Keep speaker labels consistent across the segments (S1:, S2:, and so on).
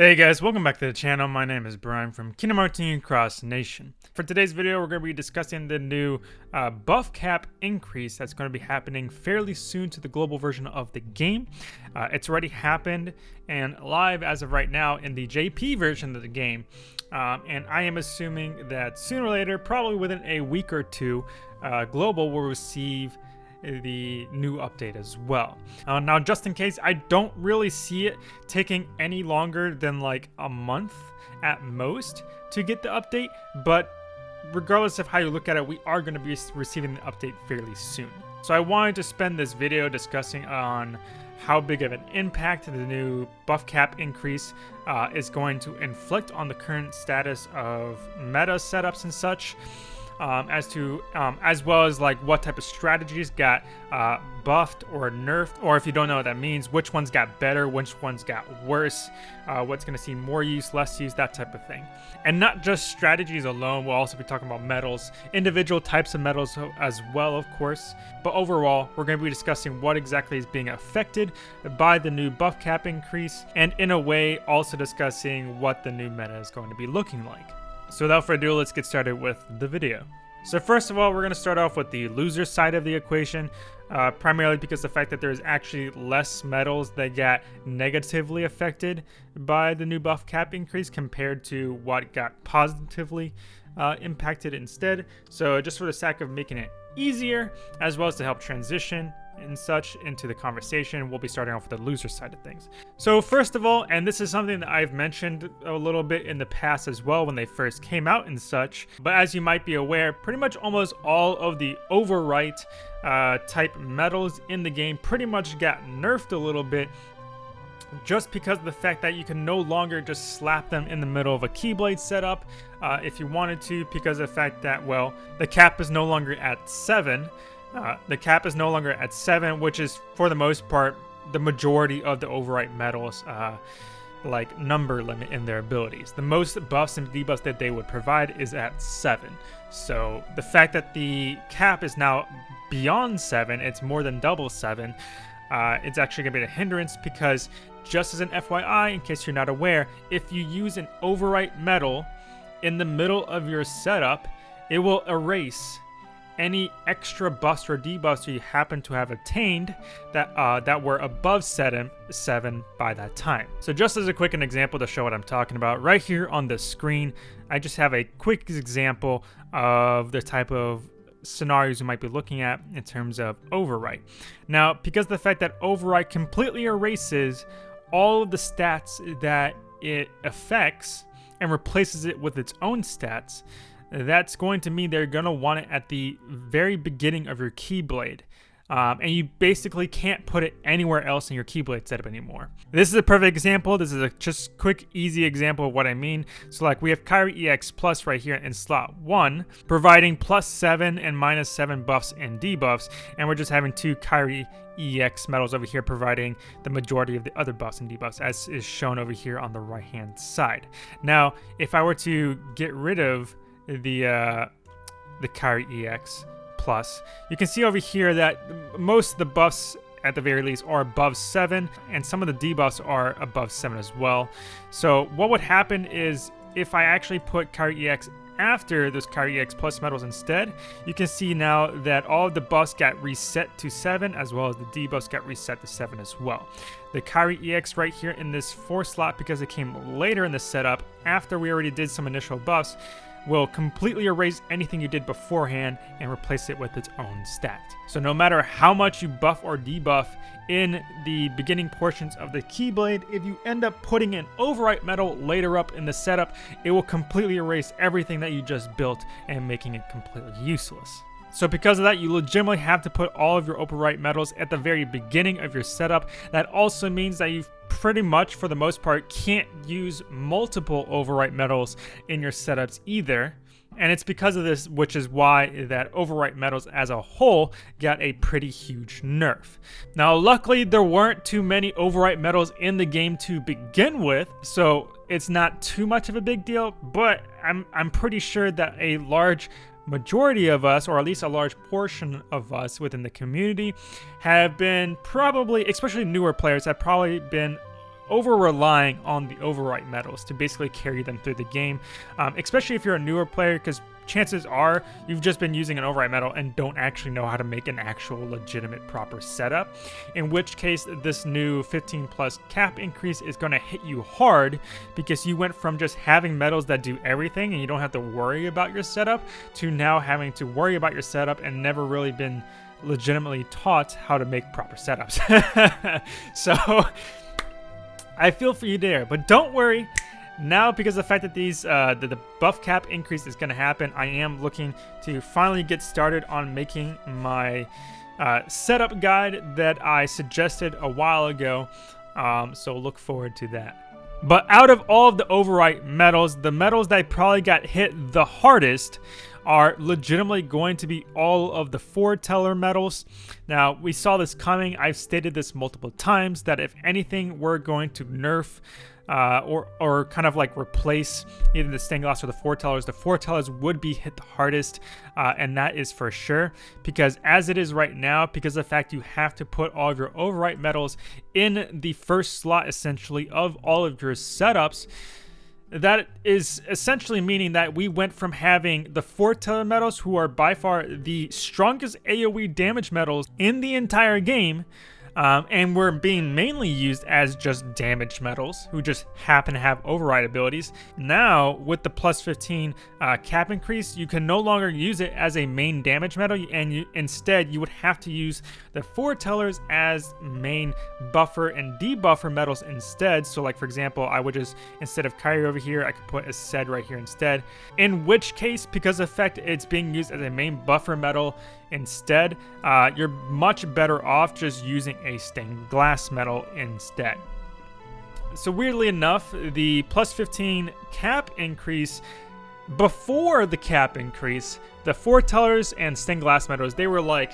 S1: Hey guys, welcome back to the channel. My name is Brian from Kingdom Hearts Cross Nation. For today's video, we're going to be discussing the new uh, buff cap increase that's going to be happening fairly soon to the global version of the game. Uh, it's already happened and live as of right now in the JP version of the game. Um, and I am assuming that sooner or later, probably within a week or two, uh, Global will receive the new update as well. Uh, now, just in case, I don't really see it taking any longer than like a month at most to get the update, but regardless of how you look at it, we are going to be receiving the update fairly soon. So I wanted to spend this video discussing on how big of an impact the new buff cap increase uh, is going to inflict on the current status of meta setups and such um, as to um, as well as like what type of strategies got uh, buffed or nerfed, or if you don't know what that means, which ones got better, which ones got worse, uh, what's going to see more use, less use, that type of thing. And not just strategies alone, we'll also be talking about medals, individual types of medals as well, of course. But overall, we're going to be discussing what exactly is being affected by the new buff cap increase, and in a way, also discussing what the new meta is going to be looking like. So without further ado, let's get started with the video. So first of all, we're going to start off with the loser side of the equation, uh, primarily because the fact that there's actually less medals that got negatively affected by the new buff cap increase compared to what got positively uh, impacted instead. So just for the sake of making it easier, as well as to help transition and such into the conversation, we'll be starting off with the loser side of things. So first of all, and this is something that I've mentioned a little bit in the past as well when they first came out and such, but as you might be aware, pretty much almost all of the overwrite uh, type medals in the game pretty much got nerfed a little bit just because of the fact that you can no longer just slap them in the middle of a Keyblade setup uh, if you wanted to because of the fact that, well, the cap is no longer at 7. Uh, the cap is no longer at 7, which is, for the most part, the majority of the overwrite medals, uh, like, number limit in their abilities. The most buffs and debuffs that they would provide is at 7. So, the fact that the cap is now beyond 7, it's more than double 7, uh, it's actually going to be a hindrance because, just as an FYI, in case you're not aware, if you use an overwrite medal in the middle of your setup, it will erase any extra buffs or debuffs you happen to have attained that uh, that were above seven, 7 by that time. So just as a quick an example to show what I'm talking about, right here on the screen, I just have a quick example of the type of scenarios you might be looking at in terms of overwrite. Now, because the fact that overwrite completely erases all of the stats that it affects and replaces it with its own stats, that's going to mean they're going to want it at the very beginning of your Keyblade. Um, and you basically can't put it anywhere else in your Keyblade setup anymore. This is a perfect example. This is a just quick, easy example of what I mean. So like we have Kairi EX Plus right here in slot 1, providing plus 7 and minus 7 buffs and debuffs, and we're just having two Kairi EX medals over here providing the majority of the other buffs and debuffs as is shown over here on the right hand side. Now, if I were to get rid of the uh, the Kairi EX plus, you can see over here that most of the buffs at the very least are above 7 and some of the debuffs are above 7 as well. So what would happen is if I actually put Kairi EX after those Kairi EX Plus medals instead, you can see now that all of the buffs got reset to 7 as well as the debuffs got reset to 7 as well. The Kairi EX right here in this 4 slot because it came later in the setup after we already did some initial buffs will completely erase anything you did beforehand and replace it with its own stat. So no matter how much you buff or debuff in the beginning portions of the Keyblade, if you end up putting an overwrite medal later up in the setup, it will completely erase everything that you just built and making it completely useless. So because of that, you legitimately have to put all of your overwrite medals at the very beginning of your setup. That also means that you've pretty much, for the most part, can't use multiple overwrite medals in your setups either. And it's because of this, which is why that overwrite medals as a whole got a pretty huge nerf. Now, luckily, there weren't too many overwrite medals in the game to begin with, so it's not too much of a big deal, but I'm, I'm pretty sure that a large majority of us, or at least a large portion of us within the community, have been probably, especially newer players, have probably been over relying on the overwrite medals to basically carry them through the game, um, especially if you're a newer player, because chances are you've just been using an overwrite medal and don't actually know how to make an actual legitimate proper setup. In which case, this new 15 plus cap increase is going to hit you hard because you went from just having medals that do everything and you don't have to worry about your setup to now having to worry about your setup and never really been legitimately taught how to make proper setups. so I feel for you there, but don't worry. Now, because of the fact that these uh, the, the buff cap increase is going to happen, I am looking to finally get started on making my uh, setup guide that I suggested a while ago. Um, so look forward to that. But out of all of the overwrite medals, the medals that probably got hit the hardest are legitimately going to be all of the foreteller medals. Now, we saw this coming. I've stated this multiple times that if anything, we're going to nerf uh, or, or kind of like replace either the stained glass or the foretellers. The foretellers would be hit the hardest, uh, and that is for sure. Because as it is right now, because of the fact you have to put all of your overwrite medals in the first slot essentially of all of your setups, that is essentially meaning that we went from having the foreteller medals, who are by far the strongest AoE damage medals in the entire game, um, and were being mainly used as just damage medals who just happen to have override abilities. Now, with the plus 15 uh, cap increase, you can no longer use it as a main damage medal, and you, instead you would have to use the foretellers as main buffer and debuffer medals instead. So like for example, I would just, instead of Kairi over here, I could put Aced right here instead. In which case, because of fact it's being used as a main buffer medal, instead, uh, you're much better off just using a stained glass medal instead. So weirdly enough, the plus 15 cap increase before the cap increase, the foretellers and stained glass medals, they were like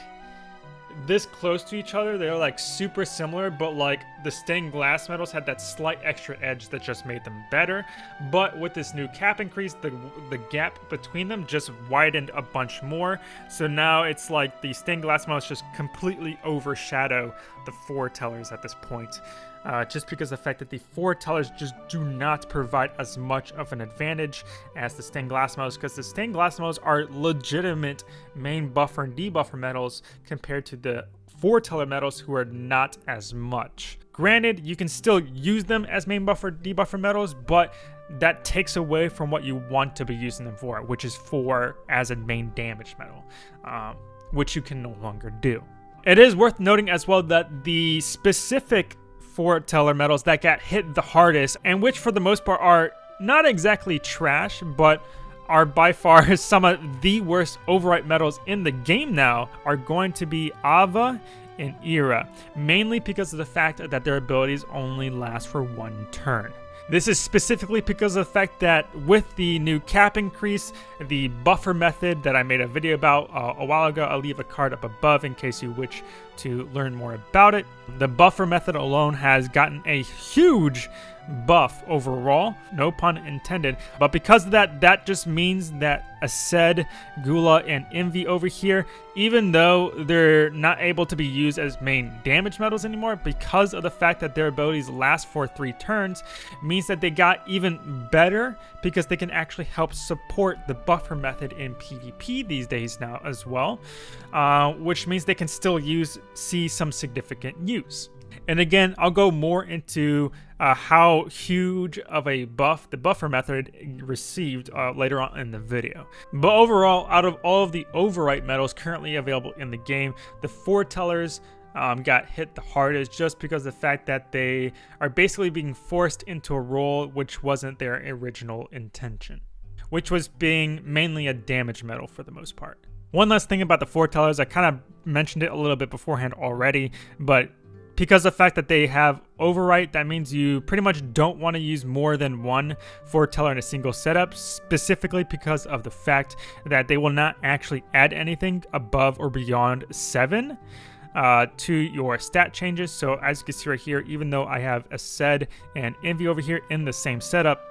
S1: this close to each other. They're like super similar, but like the stained glass medals had that slight extra edge that just made them better. But with this new cap increase, the, the gap between them just widened a bunch more. So now it's like the stained glass medals just completely overshadow the foretellers at this point uh, just because the fact that the foretellers just do not provide as much of an advantage as the stained glass medals because the stained glass medals are legitimate main buffer and debuffer medals compared to the foreteller medals who are not as much. Granted, you can still use them as main buffer debuffer medals, but that takes away from what you want to be using them for, which is for as a main damage medal, um, which you can no longer do. It is worth noting as well that the specific foreteller medals that got hit the hardest, and which for the most part are not exactly trash, but are by far some of the worst overwrite medals in the game now, are going to be Ava and Ira, mainly because of the fact that their abilities only last for one turn. This is specifically because of the fact that with the new cap increase, the buffer method that I made a video about uh, a while ago, I'll leave a card up above in case you wish to learn more about it. The buffer method alone has gotten a huge buff overall, no pun intended. But because of that, that just means that Aced, Gula, and Invi over here, even though they're not able to be used as main damage medals anymore, because of the fact that their abilities last for three turns, means that they got even better because they can actually help support the buffer method in PvP these days now as well, uh, which means they can still use see some significant use. And again, I'll go more into uh, how huge of a buff the buffer method received uh, later on in the video. But overall, out of all of the overwrite medals currently available in the game, the foretellers um, got hit the hardest just because of the fact that they are basically being forced into a role which wasn't their original intention, which was being mainly a damage medal for the most part. One last thing about the foretellers, I kind of mentioned it a little bit beforehand already, but because of the fact that they have overwrite, that means you pretty much don't want to use more than one foreteller in a single setup, specifically because of the fact that they will not actually add anything above or beyond seven. Uh, to your stat changes. So as you can see right here, even though I have Aced and Invi over here in the same setup,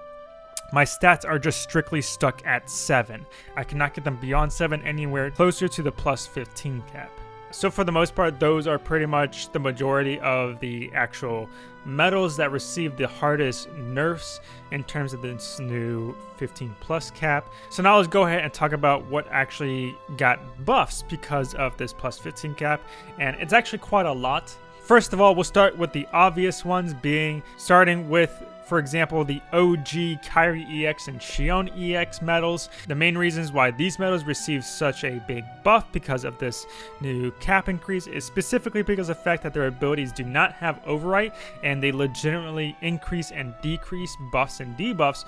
S1: my stats are just strictly stuck at 7. I cannot get them beyond 7 anywhere closer to the plus 15 cap. So for the most part, those are pretty much the majority of the actual medals that received the hardest nerfs in terms of this new 15 plus cap. So now let's go ahead and talk about what actually got buffs because of this plus 15 cap. And it's actually quite a lot. First of all, we'll start with the obvious ones being starting with for example, the OG Kairi EX and Xion EX medals. The main reasons why these medals received such a big buff because of this new cap increase is specifically because of the fact that their abilities do not have overwrite and they legitimately increase and decrease buffs and debuffs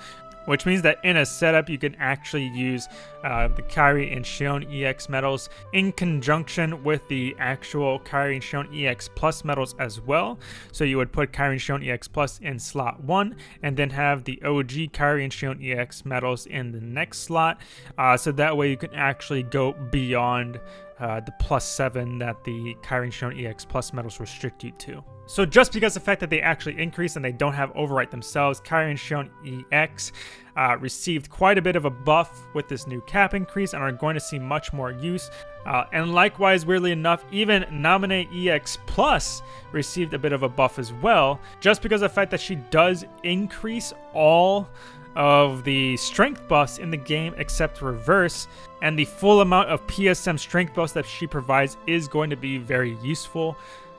S1: which means that in a setup you can actually use uh, the Kairi and Xion EX medals in conjunction with the actual Kairi and Xion EX Plus medals as well. So you would put Kairi and Xion EX Plus in slot 1 and then have the OG Kairi and Xion EX medals in the next slot. Uh, so that way you can actually go beyond uh, the plus 7 that the Kairi and Shion EX Plus medals restrict you to. So just because the fact that they actually increase and they don't have overwrite themselves, Kairi and Xion EX uh, received quite a bit of a buff with this new cap increase and are going to see much more use. Uh, and likewise, weirdly enough, even Naminé EX Plus received a bit of a buff as well, just because of the fact that she does increase all of the strength buffs in the game except reverse and the full amount of PSM strength buffs that she provides is going to be very useful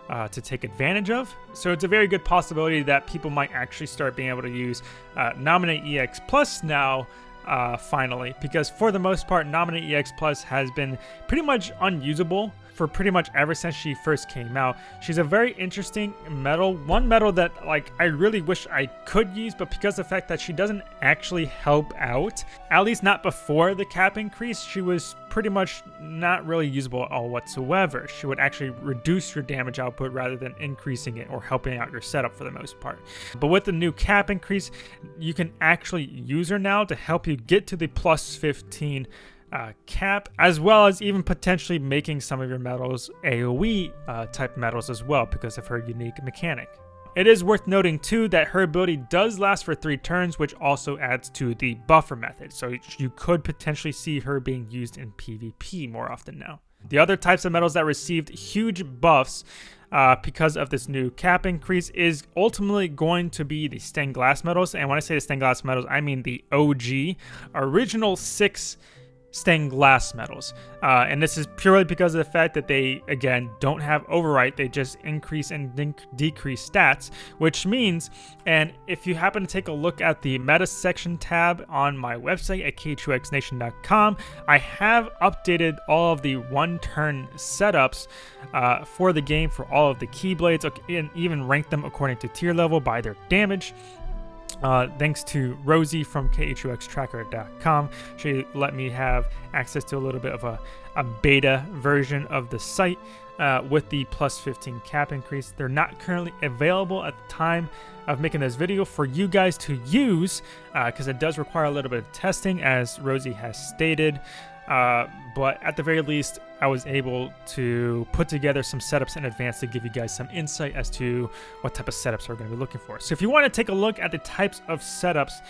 S1: uh, to take advantage of. So it's a very good possibility that people might actually start being able to use uh, Naminé EX Plus now uh, finally, because for the most part, Naminé EX Plus has been pretty much unusable for pretty much ever since she first came out. She's a very interesting medal, one medal that like I really wish I could use, but because of the fact that she doesn't actually help out, at least not before the cap increase, she was pretty much not really usable at all whatsoever. She would actually reduce your damage output rather than increasing it or helping out your setup for the most part. But with the new cap increase, you can actually use her now to help you get to the plus 15 uh, cap, as well as even potentially making some of your medals AoE uh, type medals as well because of her unique mechanic. It is worth noting too that her ability does last for 3 turns which also adds to the buffer method, so you could potentially see her being used in PvP more often now. The other types of medals that received huge buffs uh, because of this new cap increase is ultimately going to be the stained glass medals. And when I say the stained glass medals, I mean the OG original six stained glass medals. Uh, and this is purely because of the fact that they, again, don't have overwrite. They just increase and decrease stats, which means, and if you happen to take a look at the meta section tab on my website at k2xnation.com, I have updated all of the one-turn setups uh, for the game for all of the keyblades and even ranked them according to tier level by their damage. Uh, thanks to Rosie from KHUXtracker.com. She let me have access to a little bit of a, a beta version of the site uh, with the plus 15 cap increase. They're not currently available at the time of making this video for you guys to use because uh, it does require a little bit of testing as Rosie has stated. Uh, but at the very least, I was able to put together some setups in advance to give you guys some insight as to what type of setups we're going to be looking for. So if you want to take a look at the types of setups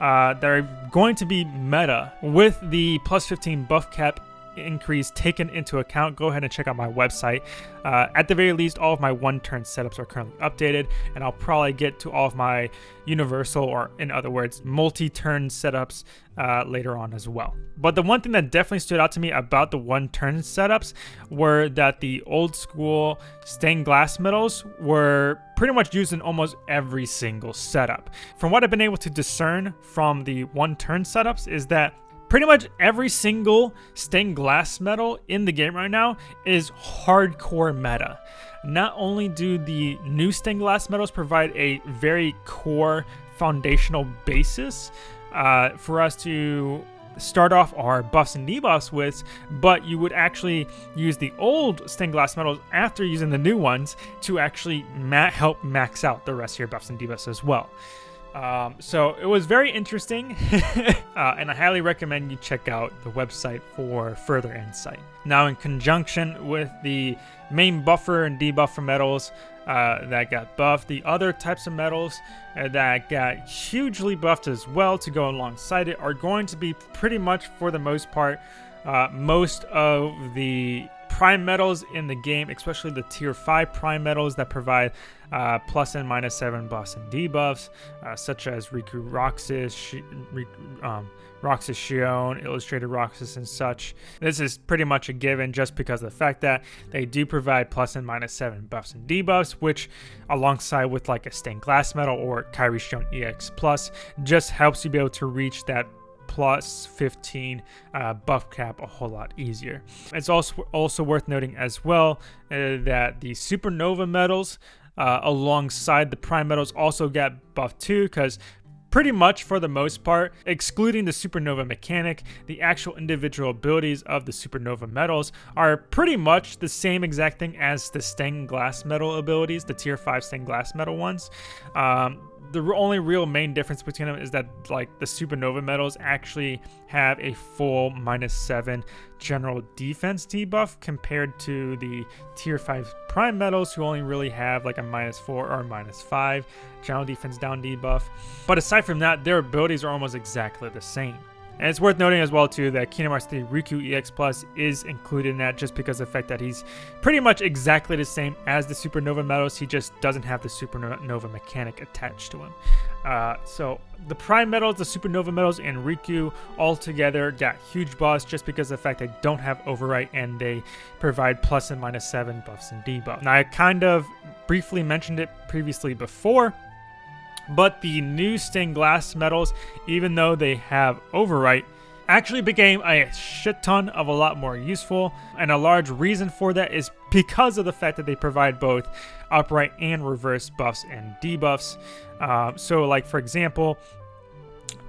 S1: uh, that are going to be meta with the plus 15 buff cap increase taken into account, go ahead and check out my website. Uh, at the very least, all of my one-turn setups are currently updated, and I'll probably get to all of my universal, or in other words, multi-turn setups uh, later on as well. But the one thing that definitely stood out to me about the one-turn setups were that the old school stained glass medals were pretty much used in almost every single setup. From what I've been able to discern from the one-turn setups is that Pretty much every single stained glass medal in the game right now is hardcore meta. Not only do the new stained glass medals provide a very core foundational basis uh, for us to start off our buffs and debuffs with, but you would actually use the old stained glass medals after using the new ones to actually ma help max out the rest of your buffs and debuffs as well. Um, so it was very interesting, uh, and I highly recommend you check out the website for further insight. Now, in conjunction with the main buffer and debuffer medals uh, that got buffed, the other types of medals uh, that got hugely buffed as well to go alongside it are going to be pretty much, for the most part, uh, most of the prime medals in the game, especially the tier 5 prime medals that provide uh, plus and minus 7 buffs and debuffs, uh, such as Riku Roxas, Sh um, Roxas Xion, Illustrated Roxas, and such. This is pretty much a given just because of the fact that they do provide plus and minus 7 buffs and debuffs, which alongside with like a Stained Glass Medal or Kairi Xion EX Plus just helps you be able to reach that plus 15 uh, buff cap a whole lot easier. It's also also worth noting as well uh, that the supernova medals uh, alongside the prime medals also get buffed too because pretty much for the most part, excluding the supernova mechanic, the actual individual abilities of the supernova medals are pretty much the same exact thing as the stained glass medal abilities, the tier 5 stained glass medal ones. Um, the only real main difference between them is that like the supernova medals actually have a full minus 7 general defense debuff compared to the tier 5 prime medals who only really have like a minus 4 or minus 5 general defense down debuff. But aside from that their abilities are almost exactly the same and it's worth noting as well too that Kingdom Hearts 3 Riku EX Plus is included in that just because of the fact that he's pretty much exactly the same as the Supernova Medals. He just doesn't have the Supernova mechanic attached to him. Uh, so the Prime Medals, the Supernova Medals, and Riku all together got huge buffs just because of the fact they don't have Overwrite and they provide plus and minus 7 buffs and debuffs. Now I kind of briefly mentioned it previously before, but the new stained glass medals, even though they have overwrite, actually became a shit ton of a lot more useful. And a large reason for that is because of the fact that they provide both upright and reverse buffs and debuffs. Uh, so like for example,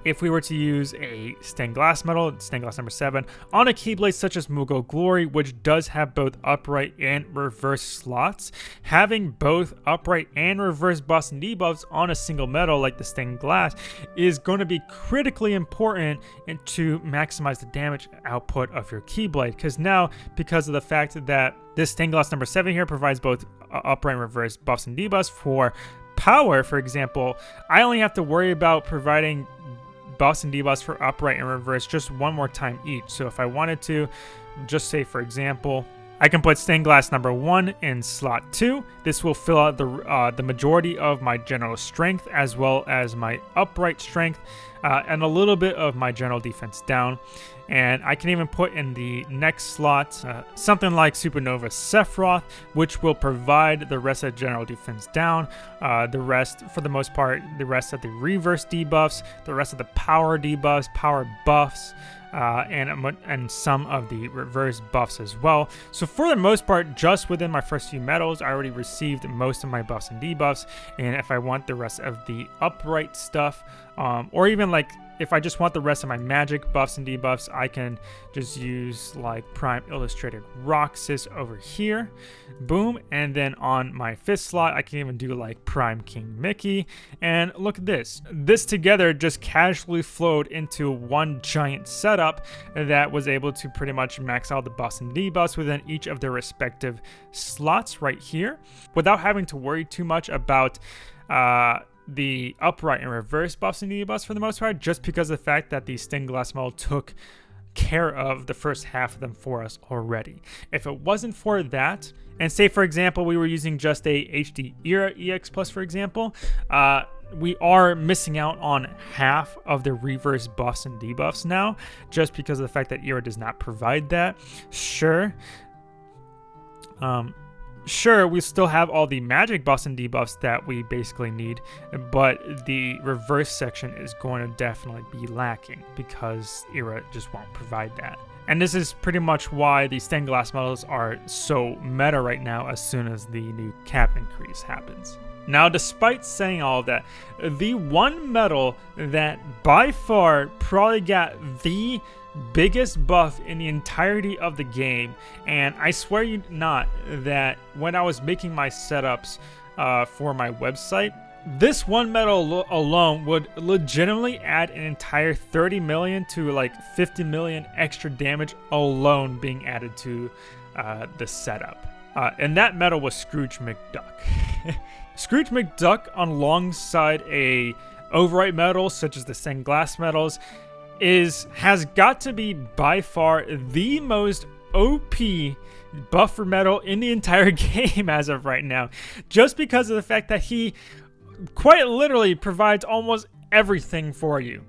S1: if we were to use a stained glass medal, stained glass number 7, on a Keyblade such as Moogle Glory, which does have both upright and reverse slots, having both upright and reverse buffs and debuffs on a single medal like the stained glass is going to be critically important to maximize the damage output of your Keyblade. Because now, because of the fact that this stained glass number 7 here provides both uh, upright and reverse buffs and debuffs for power, for example, I only have to worry about providing buffs and debuffs for upright and reverse just one more time each. So if I wanted to, just say for example, I can put stained glass number one in slot two. This will fill out the, uh, the majority of my general strength as well as my upright strength uh, and a little bit of my general defense down. And I can even put in the next slot uh, something like Supernova Sephiroth, which will provide the rest of general defense down. Uh, the rest, for the most part, the rest of the reverse debuffs, the rest of the power debuffs, power buffs, uh, and, and some of the reverse buffs as well. So for the most part, just within my first few medals, I already received most of my buffs and debuffs. And if I want the rest of the upright stuff, um, or even like if I just want the rest of my magic buffs and debuffs, I can just use like Prime Illustrated Roxas over here. Boom. And then on my fifth slot, I can even do like Prime King Mickey. And look at this. This together just casually flowed into one giant setup that was able to pretty much max out the buffs and debuffs within each of their respective slots right here without having to worry too much about uh, the upright and reverse buffs and debuffs for the most part, just because of the fact that the stained glass model took care of the first half of them for us already. If it wasn't for that, and say for example we were using just a HD Ira EX Plus for example, uh, we are missing out on half of the reverse buffs and debuffs now, just because of the fact that Ira does not provide that. Sure. Um, Sure, we still have all the magic buffs and debuffs that we basically need, but the reverse section is going to definitely be lacking because Ira just won't provide that. And this is pretty much why the stained glass models are so meta right now as soon as the new cap increase happens. Now, despite saying all that, the one medal that by far probably got the biggest buff in the entirety of the game. And I swear you not that when I was making my setups uh, for my website, this one medal alone would legitimately add an entire 30 million to like 50 million extra damage alone being added to uh, the setup. Uh, and that medal was Scrooge McDuck. Scrooge McDuck alongside a overwrite medal such as the stained glass medals is has got to be by far the most OP buffer medal in the entire game as of right now, just because of the fact that he quite literally provides almost everything for you.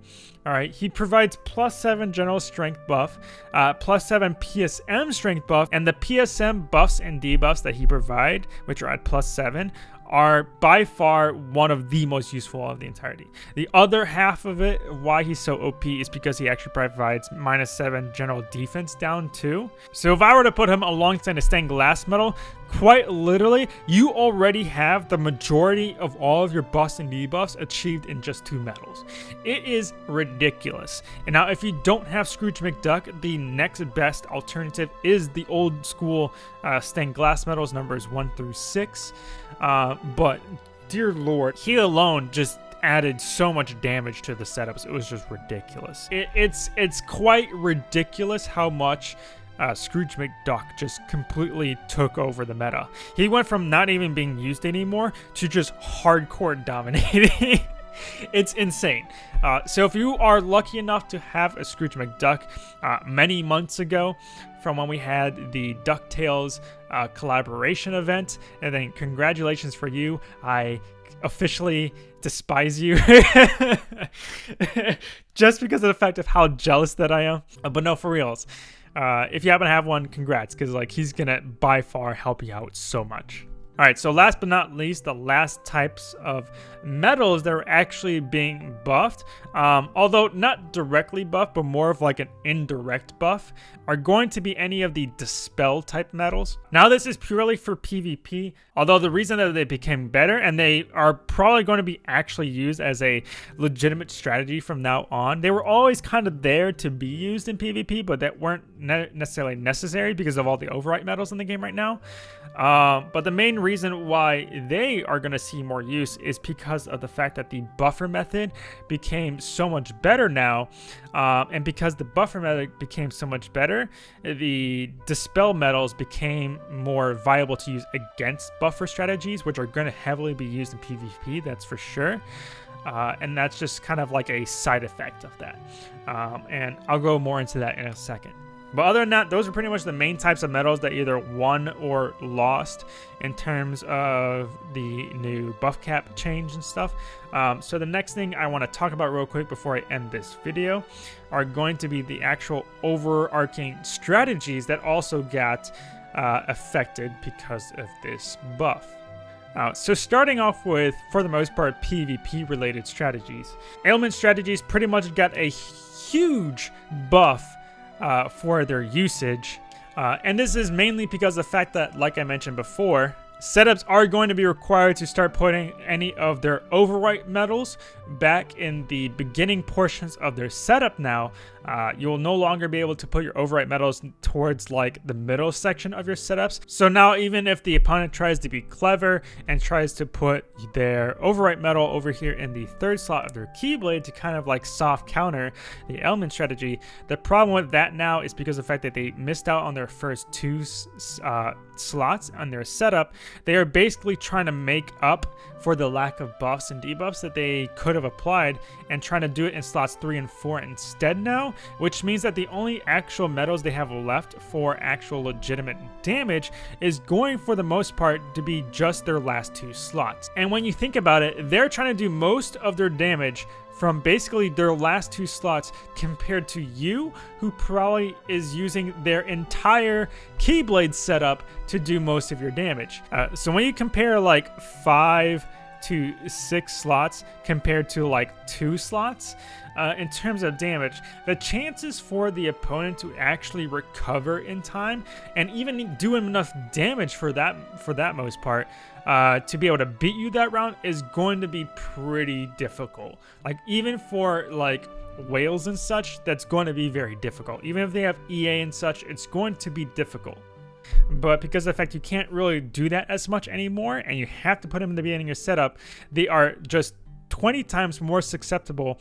S1: All right, he provides plus 7 general strength buff, uh, plus 7 PSM strength buff, and the PSM buffs and debuffs that he provide, which are at plus 7, are by far one of the most useful of the entirety. The other half of it, why he's so OP, is because he actually provides minus 7 general defense down too. So if I were to put him alongside a stained glass medal, quite literally, you already have the majority of all of your buffs and debuffs achieved in just two medals. It is ridiculous. And now if you don't have Scrooge McDuck, the next best alternative is the old school uh, stained glass medals numbers 1 through 6. Uh, but dear lord, he alone just added so much damage to the setups. It was just ridiculous. It, it's it's quite ridiculous how much uh, Scrooge McDuck just completely took over the meta. He went from not even being used anymore to just hardcore dominating. it's insane. Uh, so if you are lucky enough to have a Scrooge McDuck uh, many months ago, from when we had the DuckTales uh, collaboration event. And then congratulations for you. I officially despise you just because of the fact of how jealous that I am. Uh, but no, for reals. Uh, if you happen to have one, congrats, because like he's gonna by far help you out so much. All right, so last but not least, the last types of medals that are actually being buffed, um, although not directly buffed, but more of like an indirect buff, are going to be any of the dispel type medals. Now this is purely for PvP, although the reason that they became better and they are probably going to be actually used as a legitimate strategy from now on. They were always kind of there to be used in PvP, but that weren't ne necessarily necessary because of all the overwrite medals in the game right now. Um, but the main reason why they are going to see more use is because of the fact that the buffer method became so much better now. Um, and because the buffer method became so much better, the dispel medals became more viable to use against buffer strategies, which are going to heavily be used in PvP, that's for sure. Uh, and that's just kind of like a side effect of that. Um, and I'll go more into that in a second. But other than that, those are pretty much the main types of medals that either won or lost in terms of the new buff cap change and stuff. Um, so the next thing I want to talk about real quick before I end this video are going to be the actual overarching strategies that also got uh, affected because of this buff. Uh, so starting off with, for the most part, PvP related strategies. Ailment strategies pretty much got a huge buff uh, for their usage. Uh, and this is mainly because of the fact that, like I mentioned before, setups are going to be required to start putting any of their overwrite medals back in the beginning portions of their setup now, uh, you will no longer be able to put your overwrite medals towards like the middle section of your setups. So now even if the opponent tries to be clever and tries to put their overwrite medal over here in the third slot of their Keyblade to kind of like soft counter the ailment strategy, the problem with that now is because of the fact that they missed out on their first two uh, slots on their setup, they are basically trying to make up for the lack of buffs and debuffs that they could have applied and trying to do it in slots 3 and 4 instead now, which means that the only actual medals they have left for actual legitimate damage is going for the most part to be just their last two slots. And when you think about it, they're trying to do most of their damage from basically their last two slots compared to you, who probably is using their entire Keyblade setup to do most of your damage. Uh, so when you compare like five to six slots compared to like two slots, uh, in terms of damage, the chances for the opponent to actually recover in time and even do him enough damage for that for that most part uh, to be able to beat you that round is going to be pretty difficult. Like even for like whales and such, that's going to be very difficult. Even if they have EA and such, it's going to be difficult. But because of the fact you can't really do that as much anymore and you have to put them in the beginning of your setup, they are just 20 times more susceptible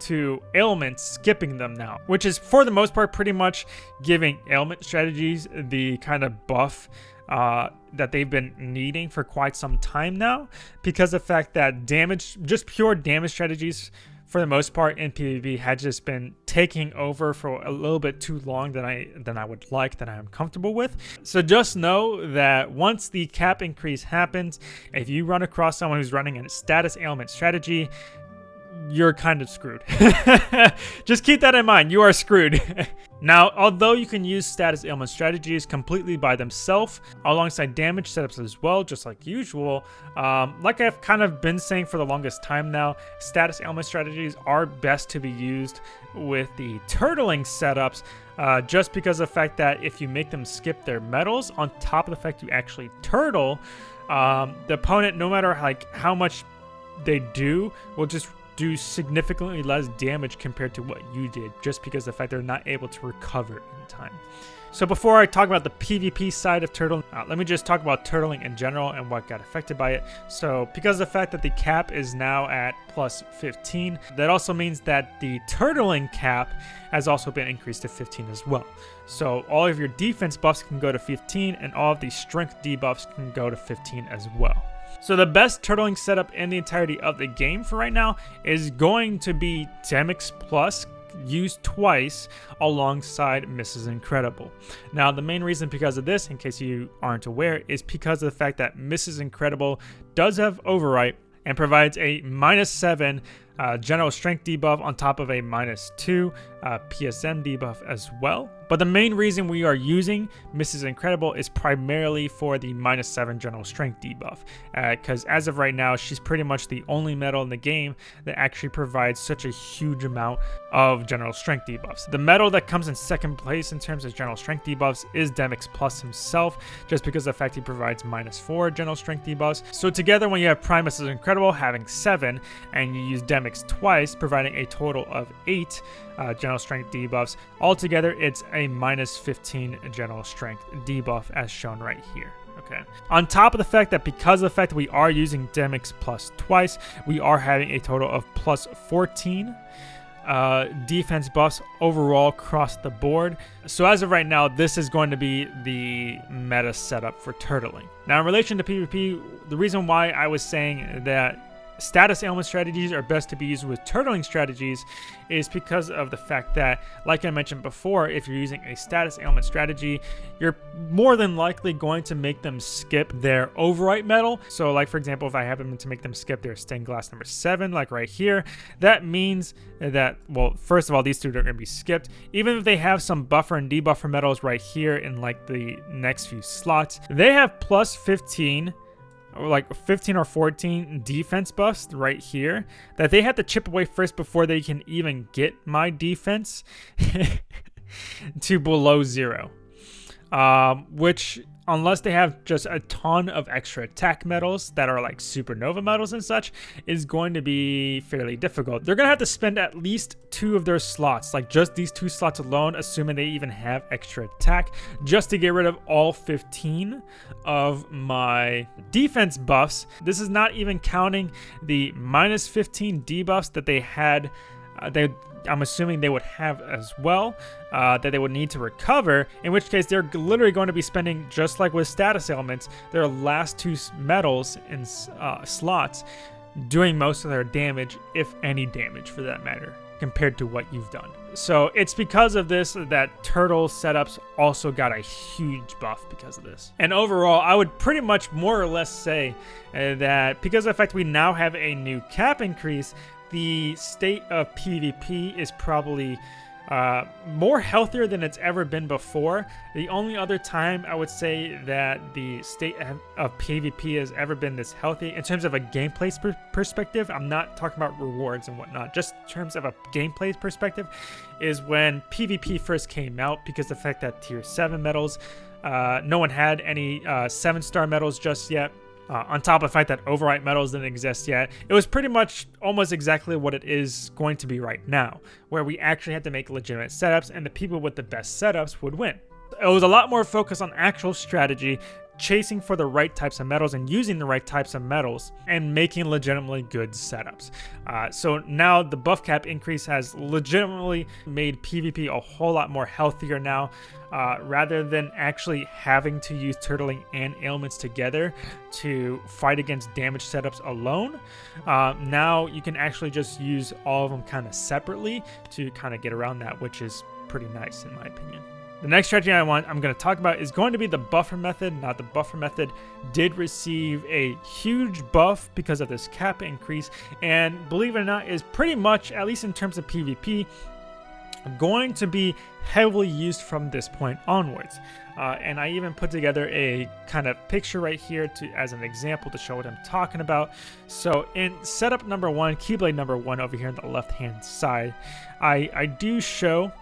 S1: to ailments skipping them now, which is for the most part pretty much giving ailment strategies the kind of buff uh, that they've been needing for quite some time now because of the fact that damage, just pure damage strategies for the most part in PvP had just been taking over for a little bit too long than I than I would like, that I am comfortable with. So just know that once the cap increase happens, if you run across someone who's running a status ailment strategy, you're kind of screwed. Just keep that in mind. You are screwed. now, although you can use status ailment strategies completely by themselves alongside damage setups as well, just like usual, um, like I've kind of been saying for the longest time now, status ailment strategies are best to be used with the turtling setups uh, just because of the fact that if you make them skip their medals on top of the fact you actually turtle, um, the opponent, no matter like how much they do, will just do significantly less damage compared to what you did just because the fact they're not able to recover in time. So before I talk about the PvP side of turtling, uh, let me just talk about turtling in general and what got affected by it. So because the fact that the cap is now at plus 15, that also means that the turtling cap has also been increased to 15 as well. So all of your defense buffs can go to 15 and all of the strength debuffs can go to 15 as well. So the best turtling setup in the entirety of the game for right now is going to be Demyx Plus used twice alongside Mrs. Incredible. Now, the main reason because of this, in case you aren't aware, is because of the fact that Mrs. Incredible does have Overwrite and provides a minus 7 uh, general strength debuff on top of a minus 2 uh, PSM debuff as well. But the main reason we are using Mrs. Incredible is primarily for the minus 7 general strength debuff. Because uh, as of right now, she's pretty much the only medal in the game that actually provides such a huge amount of general strength debuffs. The medal that comes in second place in terms of general strength debuffs is Demyx Plus himself, just because of the fact he provides minus 4 general strength debuffs. So together when you have Prime Mrs. Incredible having 7, and you use Demyx twice, providing a total of 8, uh, general strength debuffs. Altogether, it's a minus 15 general strength debuff as shown right here. Okay. On top of the fact that because of the fact that we are using Demyx plus twice, we are having a total of plus 14 uh, defense buffs overall across the board. So as of right now, this is going to be the meta setup for turtling. Now in relation to PvP, the reason why I was saying that status ailment strategies are best to be used with turtling strategies is because of the fact that, like I mentioned before, if you're using a status ailment strategy, you're more than likely going to make them skip their overwrite medal. So like, for example, if I happen to make them skip their stained glass number seven, like right here, that means that, well, first of all, these two are going to be skipped. Even if they have some buffer and debuffer medals right here in like the next few slots, they have plus 15 like 15 or 14 defense buffs right here that they have to chip away first before they can even get my defense to below zero. Um, which unless they have just a ton of extra attack medals that are like supernova medals and such, is going to be fairly difficult. They're going to have to spend at least two of their slots, like just these two slots alone, assuming they even have extra attack, just to get rid of all 15 of my defense buffs. This is not even counting the minus 15 debuffs that they had uh, they I'm assuming they would have as well uh, that they would need to recover, in which case they're literally going to be spending, just like with status ailments, their last two medals in uh, slots doing most of their damage, if any damage for that matter, compared to what you've done. So it's because of this that Turtle setups also got a huge buff because of this. And overall, I would pretty much more or less say uh, that because of the fact we now have a new cap increase, the state of PvP is probably uh, more healthier than it's ever been before. The only other time I would say that the state of PvP has ever been this healthy in terms of a gameplay perspective, I'm not talking about rewards and whatnot, just in terms of a gameplay perspective, is when PvP first came out because the fact that tier 7 medals, uh, no one had any uh, 7 star medals just yet. Uh, on top of the fact that overwrite medals didn't exist yet, it was pretty much almost exactly what it is going to be right now, where we actually had to make legitimate setups and the people with the best setups would win. It was a lot more focused on actual strategy, chasing for the right types of medals and using the right types of medals and making legitimately good setups. Uh, so now the buff cap increase has legitimately made PvP a whole lot more healthier now. Uh, rather than actually having to use turtling and ailments together to fight against damage setups alone, uh, now you can actually just use all of them kind of separately to kind of get around that, which is pretty nice in my opinion. The next strategy I want I'm going to talk about is going to be the buffer method. Now the buffer method did receive a huge buff because of this cap increase and believe it or not is pretty much, at least in terms of PvP, going to be heavily used from this point onwards. Uh, and I even put together a kind of picture right here to as an example to show what I'm talking about. So in setup number one, Keyblade number one over here on the left hand side, I, I do show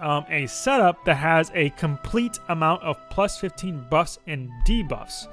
S1: um, a setup that has a complete amount of plus 15 buffs and debuffs.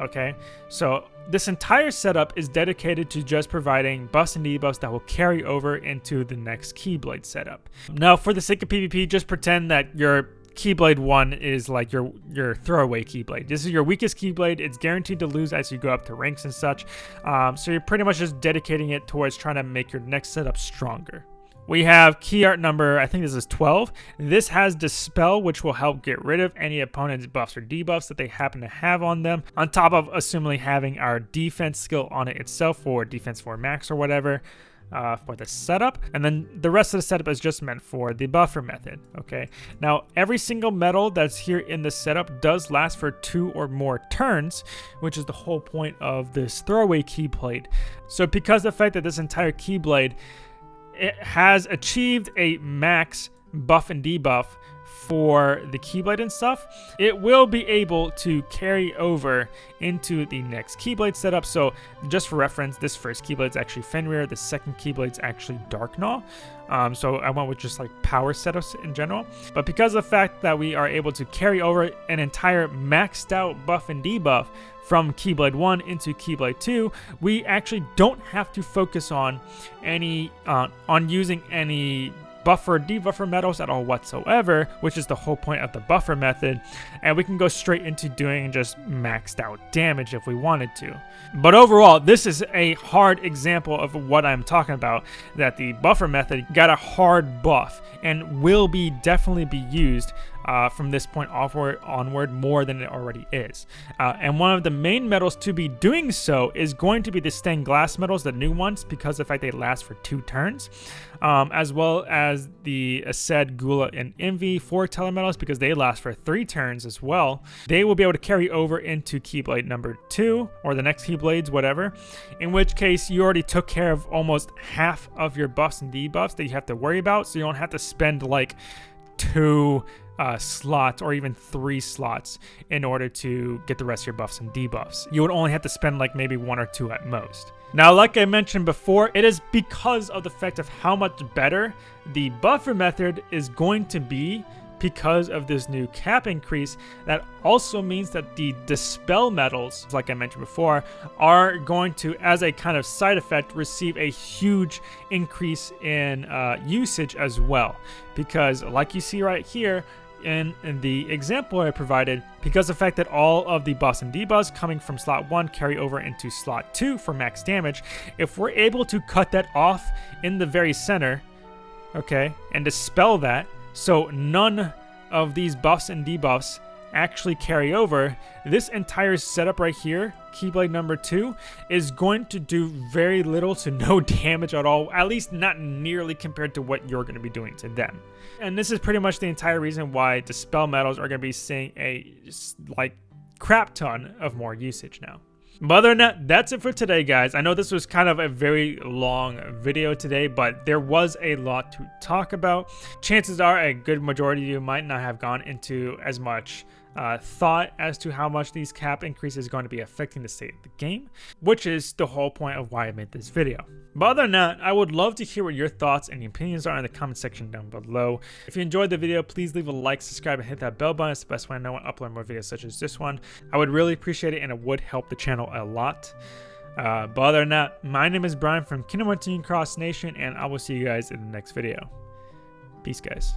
S1: Okay, so this entire setup is dedicated to just providing buffs and debuffs that will carry over into the next Keyblade setup. Now, for the sake of PvP, just pretend that your Keyblade 1 is like your, your throwaway Keyblade. This is your weakest Keyblade. It's guaranteed to lose as you go up to ranks and such. Um, so you're pretty much just dedicating it towards trying to make your next setup stronger. We have key art number, I think this is 12. This has Dispel, which will help get rid of any opponent's buffs or debuffs that they happen to have on them, on top of assumingly having our defense skill on it itself for defense 4 max or whatever. Uh, for the setup and then the rest of the setup is just meant for the buffer method okay now every single medal that's here in the setup does last for two or more turns which is the whole point of this throwaway keyblade so because the fact that this entire keyblade it has achieved a max buff and debuff for the Keyblade and stuff, it will be able to carry over into the next Keyblade setup. So just for reference, this first Keyblade is actually Fenrir, the second Keyblade is actually Darkgnaw. Um, so I went with just like power setups in general. But because of the fact that we are able to carry over an entire maxed out buff and debuff from Keyblade 1 into Keyblade 2, we actually don't have to focus on any uh, on using any buffer debuffer medals at all whatsoever, which is the whole point of the buffer method, and we can go straight into doing just maxed out damage if we wanted to. But overall, this is a hard example of what I'm talking about, that the buffer method got a hard buff and will be definitely be used uh, from this point onward, onward more than it already is. Uh, and one of the main medals to be doing so is going to be the stained glass metals, the new ones, because of the fact they last for two turns, um, as well as the Aced, Gula, and Invi Foreteller medals because they last for three turns as well. They will be able to carry over into Keyblade number two or the next Keyblades, whatever, in which case you already took care of almost half of your buffs and debuffs that you have to worry about, so you don't have to spend like two uh, slots or even three slots in order to get the rest of your buffs and debuffs. You would only have to spend like maybe one or two at most. Now, like I mentioned before, it is because of the fact of how much better the buffer method is going to be because of this new cap increase. That also means that the dispel medals, like I mentioned before, are going to, as a kind of side effect, receive a huge increase in uh, usage as well. Because like you see right here, in, in, the example I provided, because the fact that all of the buffs and debuffs coming from slot 1 carry over into slot 2 for max damage, if we're able to cut that off in the very center, okay, and dispel that, so none of these buffs and debuffs actually carry over, this entire setup right here, Keyblade number 2, is going to do very little to no damage at all, at least not nearly compared to what you're going to be doing to them. And this is pretty much the entire reason why Dispel Medals are going to be seeing a, like, crap ton of more usage now. But other than that, that's it for today, guys. I know this was kind of a very long video today, but there was a lot to talk about. Chances are a good majority of you might not have gone into as much uh, thought as to how much these cap increases are going to be affecting the state of the game, which is the whole point of why I made this video. But other than that, I would love to hear what your thoughts and opinions are in the comment section down below. If you enjoyed the video, please leave a like, subscribe, and hit that bell button. It's the best way I know when I upload more videos such as this one. I would really appreciate it and it would help the channel a lot. Uh, but other than that, my name is Brian from Kingdom Hearts Cross Nation, and I will see you guys in the next video. Peace, guys.